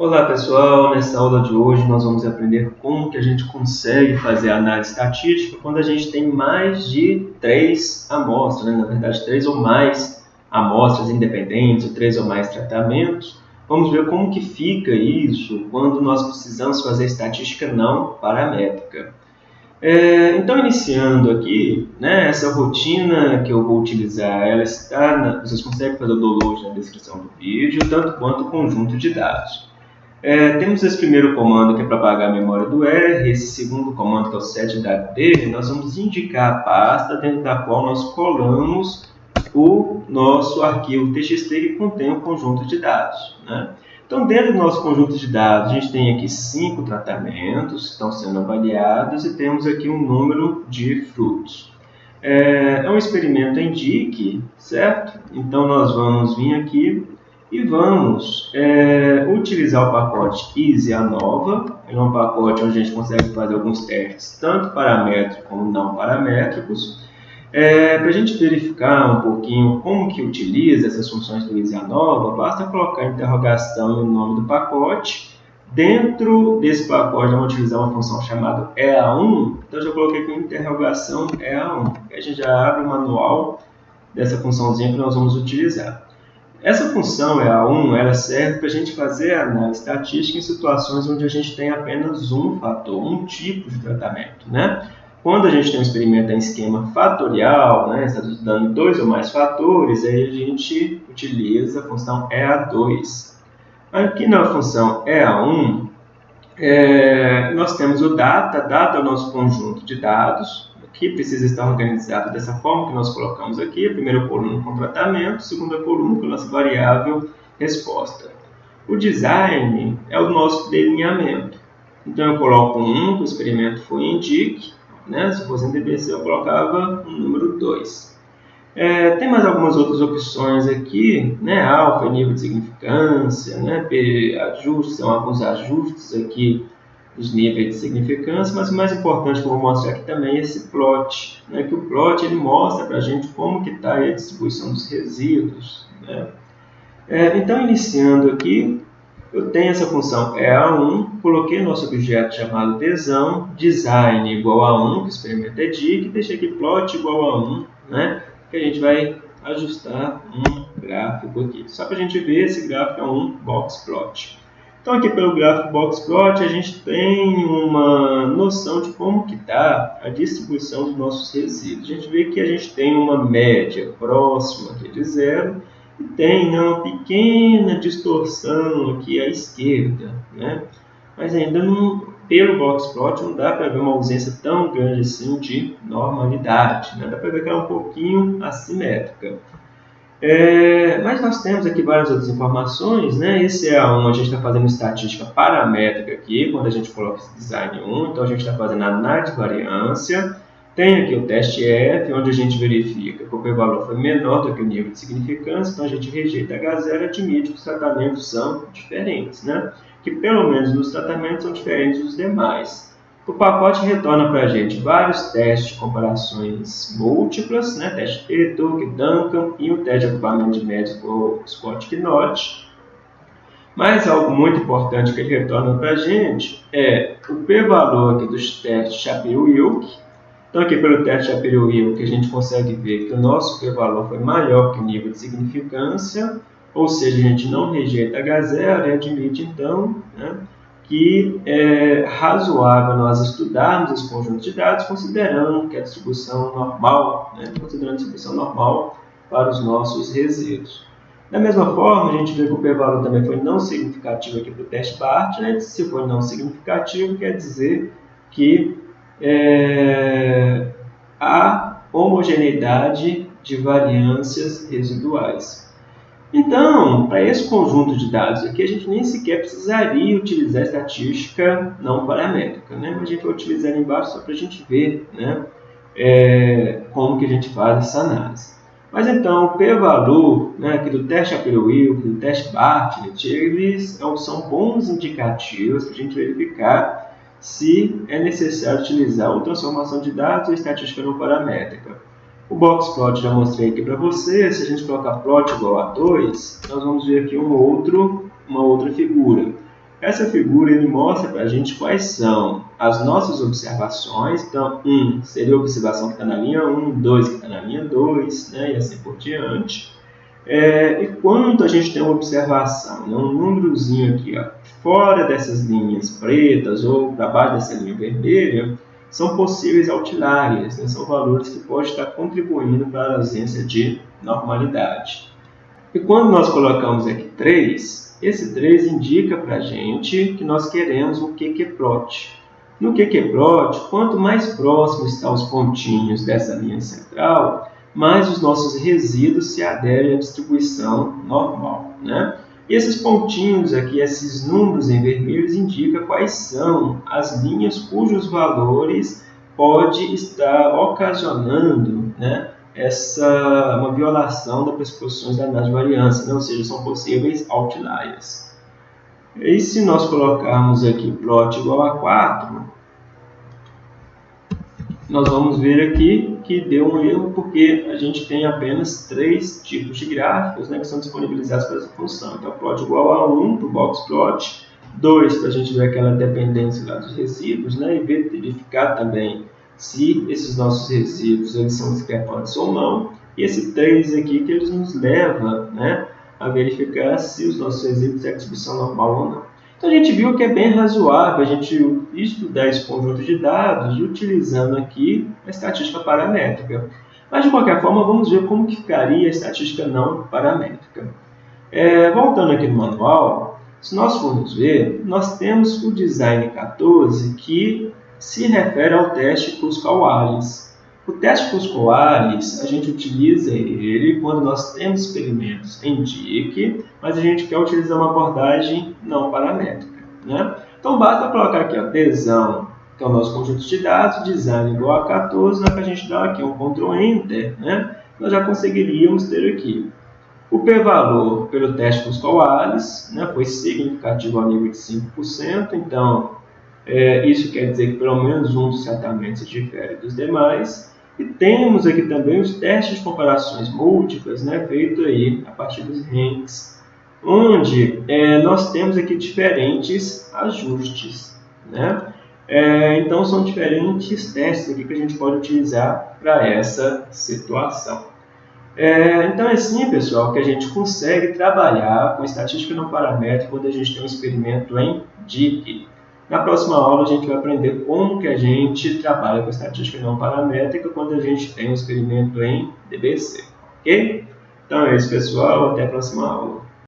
Olá pessoal, nessa aula de hoje nós vamos aprender como que a gente consegue fazer análise estatística quando a gente tem mais de três amostras, né? na verdade três ou mais amostras independentes, ou três ou mais tratamentos. Vamos ver como que fica isso quando nós precisamos fazer estatística não paramétrica. É, então, iniciando aqui, né, essa rotina que eu vou utilizar, ela está, na, vocês conseguem fazer o download na descrição do vídeo, tanto quanto o conjunto de dados. É, temos esse primeiro comando que é para apagar a memória do R, esse segundo comando que é o setDD, nós vamos indicar a pasta dentro da qual nós colamos o nosso arquivo TXT que contém o conjunto de dados. Né? Então, dentro do nosso conjunto de dados, a gente tem aqui cinco tratamentos que estão sendo avaliados e temos aqui um número de frutos. É, é um experimento em DIC, certo? Então, nós vamos vir aqui e vamos é, utilizar o pacote Easy Nova. É um pacote onde a gente consegue fazer alguns testes, tanto paramétricos como não paramétricos. É, Para a gente verificar um pouquinho como que utiliza essas funções do Easy Nova, basta colocar interrogação e o nome do pacote. Dentro desse pacote, vamos utilizar uma função chamada EA1. Então, já coloquei aqui interrogação EA1. A gente já abre o manual dessa funçãozinha que nós vamos utilizar. Essa função EA1 ela serve para a gente fazer análise estatística em situações onde a gente tem apenas um fator, um tipo de tratamento. Né? Quando a gente tem um experimento em esquema fatorial, né, está dando dois ou mais fatores, aí a gente utiliza a função EA2. Aqui na função EA1, é, nós temos o data, data é o nosso conjunto de dados, que precisa estar organizado dessa forma que nós colocamos aqui, a primeira coluna com tratamento, segunda coluna com a nossa variável resposta. O design é o nosso delineamento. Então eu coloco um, o experimento foi DIC, né? se fosse em DBC eu colocava um número 2. É, tem mais algumas outras opções aqui, né? alfa, nível de significância, né? P, ajustes, são alguns ajustes aqui os níveis de significância, mas o mais importante que eu vou mostrar aqui também é esse plot, né? que o plot ele mostra para a gente como que está a distribuição dos resíduos. Né? É, então, iniciando aqui, eu tenho essa função EA1, coloquei nosso objeto chamado tesão, design igual a 1, que experimenta é dic, e deixei aqui plot igual a 1, né? Que a gente vai ajustar um gráfico aqui. Só para a gente ver, esse gráfico é um box plot. Então aqui pelo gráfico boxplot a gente tem uma noção de como que está a distribuição dos nossos resíduos. A gente vê que a gente tem uma média próxima aqui de zero e tem né, uma pequena distorção aqui à esquerda, né? mas ainda não, pelo boxplot não dá para ver uma ausência tão grande assim de normalidade, né? dá para ver que ela é um pouquinho assimétrica. É, mas nós temos aqui várias outras informações, né? Esse é um, a gente está fazendo estatística paramétrica aqui, quando a gente coloca esse design 1, então a gente está fazendo análise de variância. Tem aqui o teste F, onde a gente verifica que o p-valor foi menor do que o nível de significância, então a gente rejeita H0 e admite que os tratamentos são diferentes, né? Que pelo menos nos tratamentos são diferentes dos demais. O pacote retorna para a gente vários testes de comparações múltiplas, né? teste Tuck, Duncan e o teste de agrupamento de médios por Scott Knott. Mas algo muito importante que ele retorna para a gente é o p-valor aqui dos testes Shapiro-Wilk. Então aqui pelo teste Shapiro-Wilk a gente consegue ver que o nosso p-valor foi maior que o nível de significância, ou seja, a gente não rejeita H0 e admite então né, que é razoável nós estudarmos esse conjunto de dados considerando que a distribuição normal, né, considerando a distribuição normal para os nossos resíduos. Da mesma forma, a gente vê que o p-valor também foi não significativo aqui para o teste BART. Se for não significativo, quer dizer que é, há homogeneidade de variâncias residuais. Então, para esse conjunto de dados aqui, a gente nem sequer precisaria utilizar estatística não paramétrica, né? mas a gente vai utilizar embaixo só para a gente ver né? É, como que a gente faz essa análise. Mas então, o p-valor né, aqui do teste Shapiro-Wilk, do teste Bartlett, eles são bons indicativos para a gente verificar se é necessário utilizar ou transformação de dados ou estatística não paramétrica. O box plot já mostrei aqui para você. Se a gente colocar plot igual a 2, nós vamos ver aqui um outro, uma outra figura. Essa figura ele mostra para a gente quais são as nossas observações. Então, 1 um, seria a observação que está na linha 1, um, 2 que está na linha 2, né, e assim por diante. É, e quando a gente tem uma observação, né, um númerozinho aqui, ó, fora dessas linhas pretas ou para baixo dessa linha vermelha, são possíveis outliers, né, são valores que podem estar contribuindo para a ausência de normalidade. E quando nós colocamos aqui 3, esse 3 indica para a gente que nós queremos um QQ-plot. No QQ-plot, quanto mais próximo estão os pontinhos dessa linha central, mais os nossos resíduos se aderem à distribuição normal. Né? E esses pontinhos aqui, esses números em vermelho, indicam quais são as linhas cujos valores pode estar ocasionando né, essa uma violação das pressuposições da análise de variância, né? ou seja, são possíveis outliers. E se nós colocarmos aqui plot igual a 4, nós vamos ver aqui que deu um erro porque a gente tem apenas três tipos de gráficos né, que são disponibilizados para essa função. Então, plot igual a 1 para o box plot, 2 para a gente ver aquela dependência lá dos resíduos né, e verificar também se esses nossos resíduos eles são discrepantes ou não. E esse 3 aqui que eles nos leva né, a verificar se os nossos resíduos têm distribuição normal ou não. Então a gente viu que é bem razoável a gente estudar esse conjunto de dados utilizando aqui a estatística paramétrica. Mas de qualquer forma, vamos ver como que ficaria a estatística não paramétrica. É, voltando aqui no manual, se nós formos ver, nós temos o design 14 que se refere ao teste Cusco-Wallis. O teste Cusco-Wallis, a gente utiliza ele quando nós temos experimentos em DIC, mas a gente quer utilizar uma abordagem não paramétrica. Né? Então, basta colocar aqui a adesão, que é o nosso conjunto de dados, design igual a 14, né, para a gente dar aqui um Ctrl Enter, né? nós já conseguiríamos ter aqui o p-valor pelo teste Cusco-Wallis né, foi significativo ao nível de 5%, então é, isso quer dizer que pelo menos um dos tratamentos difere dos demais. E temos aqui também os testes de comparações múltiplas, né, feito aí a partir dos ranks, onde é, nós temos aqui diferentes ajustes. Né? É, então, são diferentes testes aqui que a gente pode utilizar para essa situação. É, então, é assim, pessoal, que a gente consegue trabalhar com estatística não paramétrica quando a gente tem um experimento em DIC. Na próxima aula a gente vai aprender como que a gente trabalha com estatística não paramétrica quando a gente tem um experimento em DBC, ok? Então é isso pessoal, até a próxima aula.